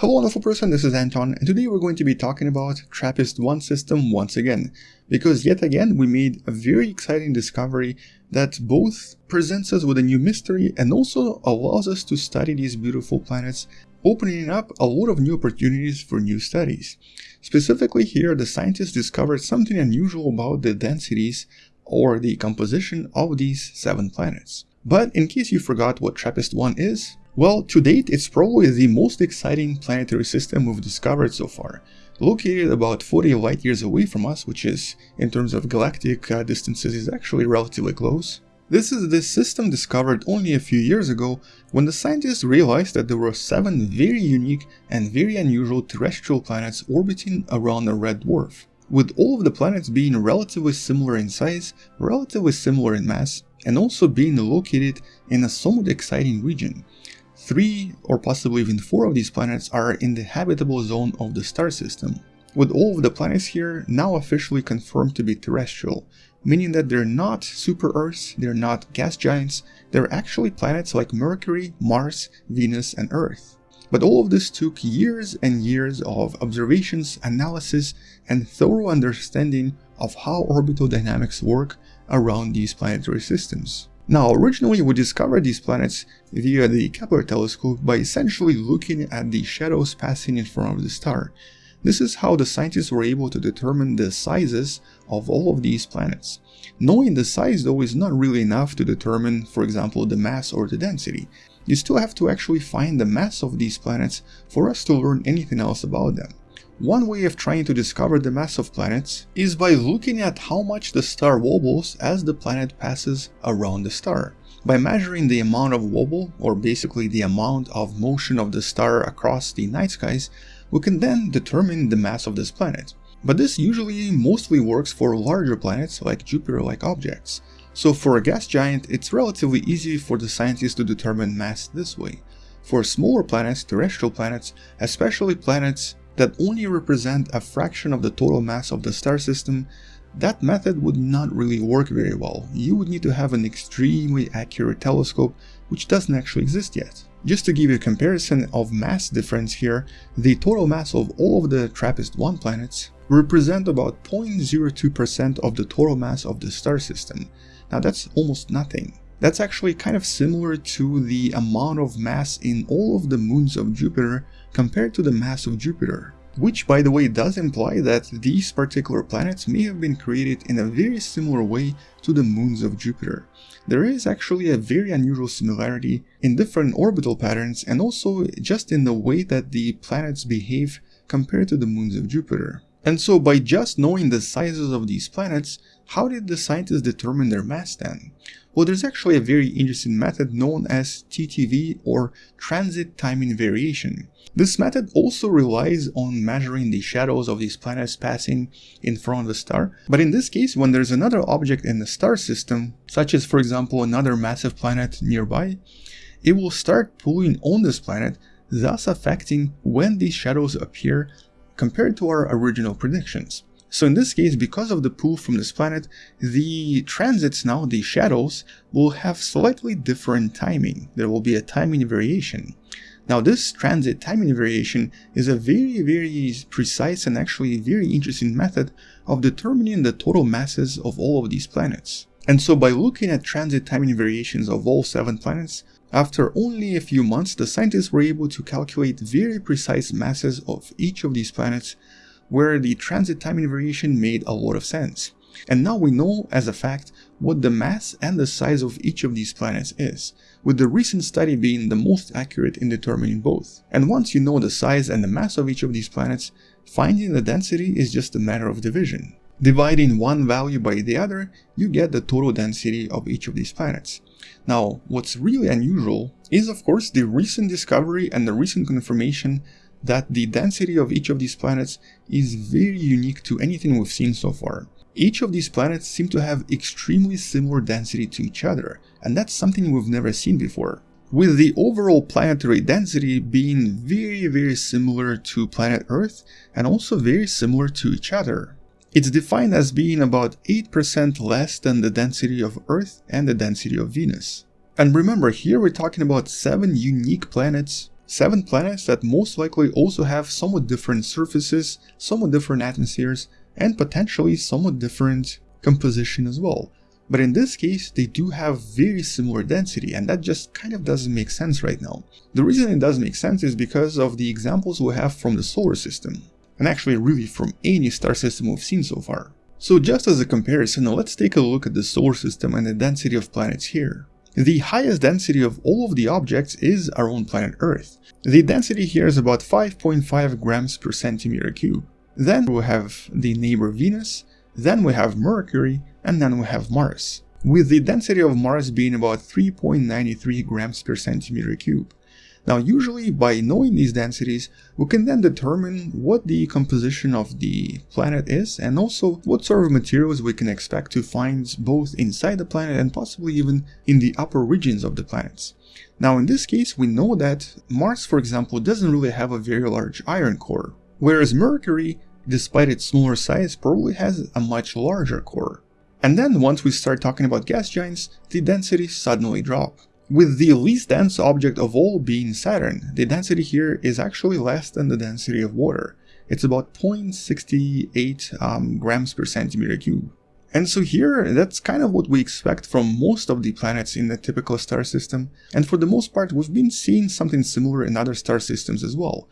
Hello wonderful person, this is Anton and today we're going to be talking about TRAPPIST-1 system once again because yet again we made a very exciting discovery that both presents us with a new mystery and also allows us to study these beautiful planets opening up a lot of new opportunities for new studies. Specifically here the scientists discovered something unusual about the densities or the composition of these seven planets. But in case you forgot what TRAPPIST-1 is, well, to date, it's probably the most exciting planetary system we've discovered so far. Located about 40 light years away from us, which is, in terms of galactic uh, distances, is actually relatively close. This is the system discovered only a few years ago when the scientists realized that there were seven very unique and very unusual terrestrial planets orbiting around a red dwarf. With all of the planets being relatively similar in size, relatively similar in mass, and also being located in a somewhat exciting region. Three or possibly even four of these planets are in the habitable zone of the star system, with all of the planets here now officially confirmed to be terrestrial, meaning that they're not super Earths, they're not gas giants, they're actually planets like Mercury, Mars, Venus and Earth. But all of this took years and years of observations, analysis, and thorough understanding of how orbital dynamics work around these planetary systems. Now, originally we discovered these planets via the Kepler telescope by essentially looking at the shadows passing in front of the star. This is how the scientists were able to determine the sizes of all of these planets. Knowing the size though is not really enough to determine, for example, the mass or the density. You still have to actually find the mass of these planets for us to learn anything else about them. One way of trying to discover the mass of planets is by looking at how much the star wobbles as the planet passes around the star. By measuring the amount of wobble, or basically the amount of motion of the star across the night skies, we can then determine the mass of this planet. But this usually mostly works for larger planets like Jupiter-like objects. So for a gas giant, it's relatively easy for the scientists to determine mass this way. For smaller planets, terrestrial planets, especially planets that only represent a fraction of the total mass of the star system, that method would not really work very well. You would need to have an extremely accurate telescope, which doesn't actually exist yet. Just to give you a comparison of mass difference here, the total mass of all of the TRAPPIST-1 planets represent about 0.02% of the total mass of the star system. Now that's almost nothing. That's actually kind of similar to the amount of mass in all of the moons of Jupiter compared to the mass of Jupiter. Which by the way does imply that these particular planets may have been created in a very similar way to the moons of Jupiter. There is actually a very unusual similarity in different orbital patterns and also just in the way that the planets behave compared to the moons of Jupiter. And so by just knowing the sizes of these planets, how did the scientists determine their mass then? Well, there's actually a very interesting method known as TTV or transit timing variation. This method also relies on measuring the shadows of these planets passing in front of the star, but in this case when there's another object in the star system, such as for example another massive planet nearby, it will start pulling on this planet, thus affecting when these shadows appear compared to our original predictions. So in this case, because of the pull from this planet, the transits now, the shadows, will have slightly different timing. There will be a timing variation. Now this transit timing variation is a very very precise and actually very interesting method of determining the total masses of all of these planets. And so by looking at transit timing variations of all 7 planets, after only a few months the scientists were able to calculate very precise masses of each of these planets where the transit timing variation made a lot of sense. And now we know as a fact what the mass and the size of each of these planets is, with the recent study being the most accurate in determining both. And once you know the size and the mass of each of these planets, finding the density is just a matter of division. Dividing one value by the other, you get the total density of each of these planets. Now, what's really unusual is of course the recent discovery and the recent confirmation that the density of each of these planets is very unique to anything we've seen so far. Each of these planets seem to have extremely similar density to each other, and that's something we've never seen before. With the overall planetary density being very very similar to planet Earth and also very similar to each other. It's defined as being about 8% less than the density of Earth and the density of Venus. And remember, here we're talking about 7 unique planets seven planets that most likely also have somewhat different surfaces, somewhat different atmospheres, and potentially somewhat different composition as well. But in this case, they do have very similar density, and that just kind of doesn't make sense right now. The reason it does make sense is because of the examples we have from the solar system, and actually really from any star system we've seen so far. So just as a comparison, let's take a look at the solar system and the density of planets here. The highest density of all of the objects is our own planet Earth. The density here is about 5.5 grams per centimeter cube. Then we have the neighbor Venus, then we have Mercury, and then we have Mars, with the density of Mars being about 3.93 grams per centimeter cube. Now usually by knowing these densities, we can then determine what the composition of the planet is and also what sort of materials we can expect to find both inside the planet and possibly even in the upper regions of the planets. Now in this case we know that Mars for example doesn't really have a very large iron core, whereas Mercury, despite its smaller size, probably has a much larger core. And then once we start talking about gas giants, the densities suddenly drop. With the least dense object of all being Saturn, the density here is actually less than the density of water. It's about 0.68 um, grams per centimeter cube. And so here, that's kind of what we expect from most of the planets in the typical star system, and for the most part we've been seeing something similar in other star systems as well.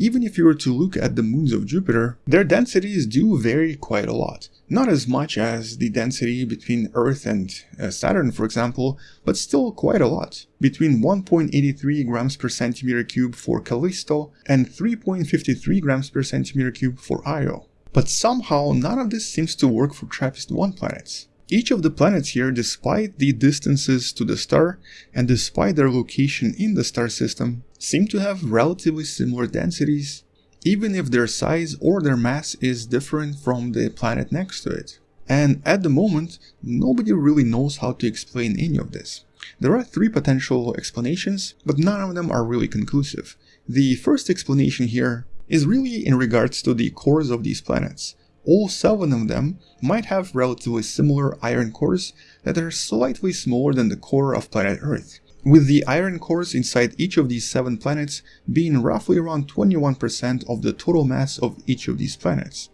Even if you were to look at the moons of Jupiter, their densities do vary quite a lot. Not as much as the density between Earth and uh, Saturn, for example, but still quite a lot. Between 1.83 grams per centimeter cube for Callisto and 3.53 grams per centimeter cube for Io. But somehow none of this seems to work for TRAPPIST-1 planets. Each of the planets here, despite the distances to the star and despite their location in the star system, seem to have relatively similar densities, even if their size or their mass is different from the planet next to it. And at the moment, nobody really knows how to explain any of this. There are three potential explanations, but none of them are really conclusive. The first explanation here is really in regards to the cores of these planets all seven of them might have relatively similar iron cores that are slightly smaller than the core of planet Earth, with the iron cores inside each of these seven planets being roughly around 21% of the total mass of each of these planets.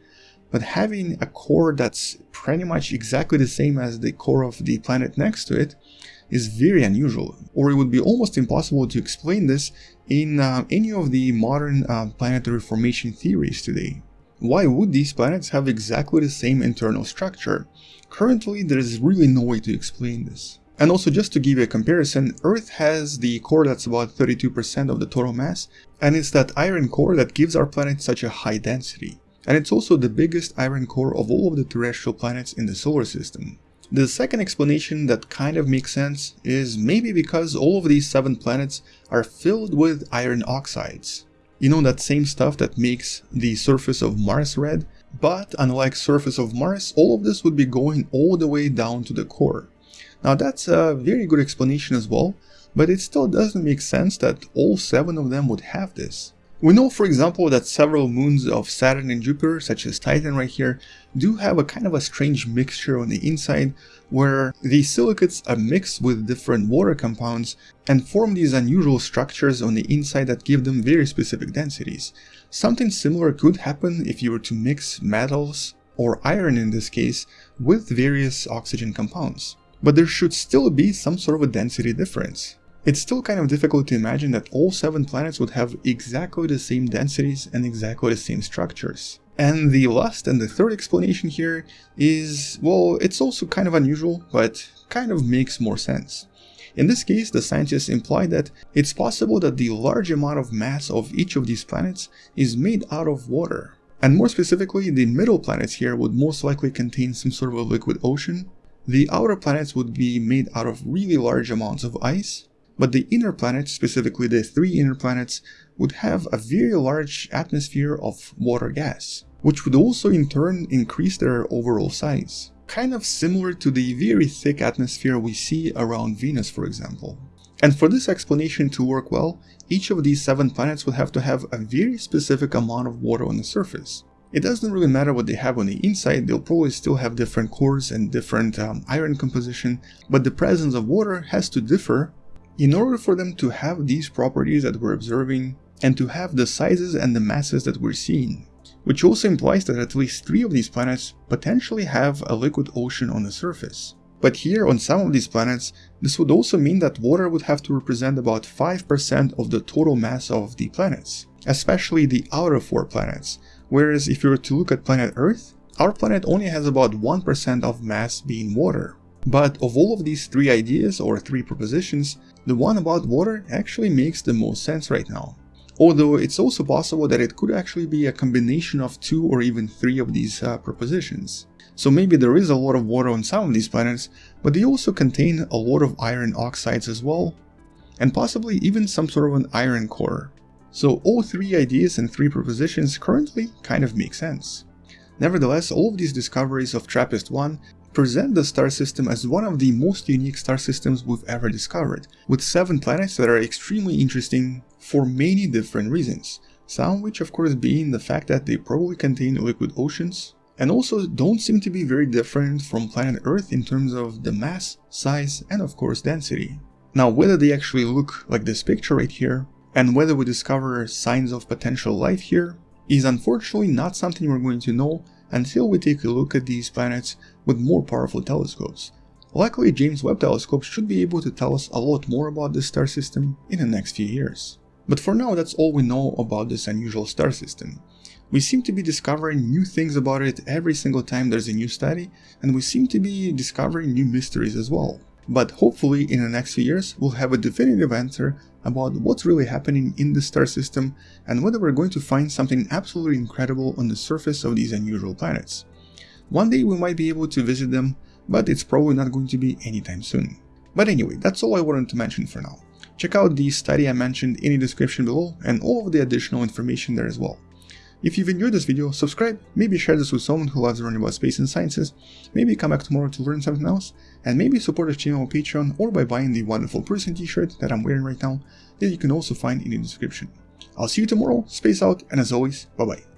But having a core that's pretty much exactly the same as the core of the planet next to it is very unusual, or it would be almost impossible to explain this in uh, any of the modern uh, planetary formation theories today. Why would these planets have exactly the same internal structure? Currently, there is really no way to explain this. And also just to give you a comparison, Earth has the core that's about 32% of the total mass, and it's that iron core that gives our planet such a high density. And it's also the biggest iron core of all of the terrestrial planets in the solar system. The second explanation that kind of makes sense is maybe because all of these seven planets are filled with iron oxides. You know that same stuff that makes the surface of Mars red? But unlike surface of Mars, all of this would be going all the way down to the core. Now that's a very good explanation as well, but it still doesn't make sense that all seven of them would have this. We know for example that several moons of Saturn and Jupiter, such as Titan right here, do have a kind of a strange mixture on the inside where the silicates are mixed with different water compounds and form these unusual structures on the inside that give them very specific densities. Something similar could happen if you were to mix metals, or iron in this case, with various oxygen compounds. But there should still be some sort of a density difference. It's still kind of difficult to imagine that all 7 planets would have exactly the same densities and exactly the same structures. And the last and the third explanation here is, well, it's also kind of unusual, but kind of makes more sense. In this case, the scientists imply that it's possible that the large amount of mass of each of these planets is made out of water. And more specifically, the middle planets here would most likely contain some sort of a liquid ocean. The outer planets would be made out of really large amounts of ice, but the inner planets, specifically the three inner planets, would have a very large atmosphere of water gas, which would also in turn increase their overall size. Kind of similar to the very thick atmosphere we see around Venus for example. And for this explanation to work well, each of these seven planets would have to have a very specific amount of water on the surface. It doesn't really matter what they have on the inside, they'll probably still have different cores and different um, iron composition, but the presence of water has to differ In order for them to have these properties that we're observing, and to have the sizes and the masses that we're seeing, which also implies that at least three of these planets potentially have a liquid ocean on the surface. But here on some of these planets, this would also mean that water would have to represent about 5% of the total mass of the planets, especially the outer four planets, whereas if you were to look at planet Earth, our planet only has about 1% of mass being water. But of all of these three ideas or three propositions, the one about water actually makes the most sense right now. Although it's also possible that it could actually be a combination of two or even three of these uh, propositions. So maybe there is a lot of water on some of these planets, but they also contain a lot of iron oxides as well, and possibly even some sort of an iron core. So all three ideas and three propositions currently kind of make sense. Nevertheless, all of these discoveries of TRAPPIST-1 present the star system as one of the most unique star systems we've ever discovered, with 7 planets that are extremely interesting for many different reasons, some which of course being the fact that they probably contain liquid oceans, and also don't seem to be very different from planet Earth in terms of the mass, size, and of course density. Now whether they actually look like this picture right here, and whether we discover signs of potential life here, is unfortunately not something we're going to know until we take a look at these planets with more powerful telescopes. Luckily, James Webb Telescope should be able to tell us a lot more about this star system in the next few years. But for now, that's all we know about this unusual star system. We seem to be discovering new things about it every single time there's a new study, and we seem to be discovering new mysteries as well. But hopefully in the next few years we'll have a definitive answer about what's really happening in the star system and whether we're going to find something absolutely incredible on the surface of these unusual planets. One day we might be able to visit them, but it's probably not going to be anytime soon. But anyway, that's all I wanted to mention for now. Check out the study I mentioned in the description below and all of the additional information there as well. If you've enjoyed this video, subscribe, maybe share this with someone who loves learning about space and sciences, maybe come back tomorrow to learn something else, and maybe support the channel on Patreon or by buying the wonderful person t-shirt that I'm wearing right now that you can also find in the description. I'll see you tomorrow, space out, and as always, bye bye.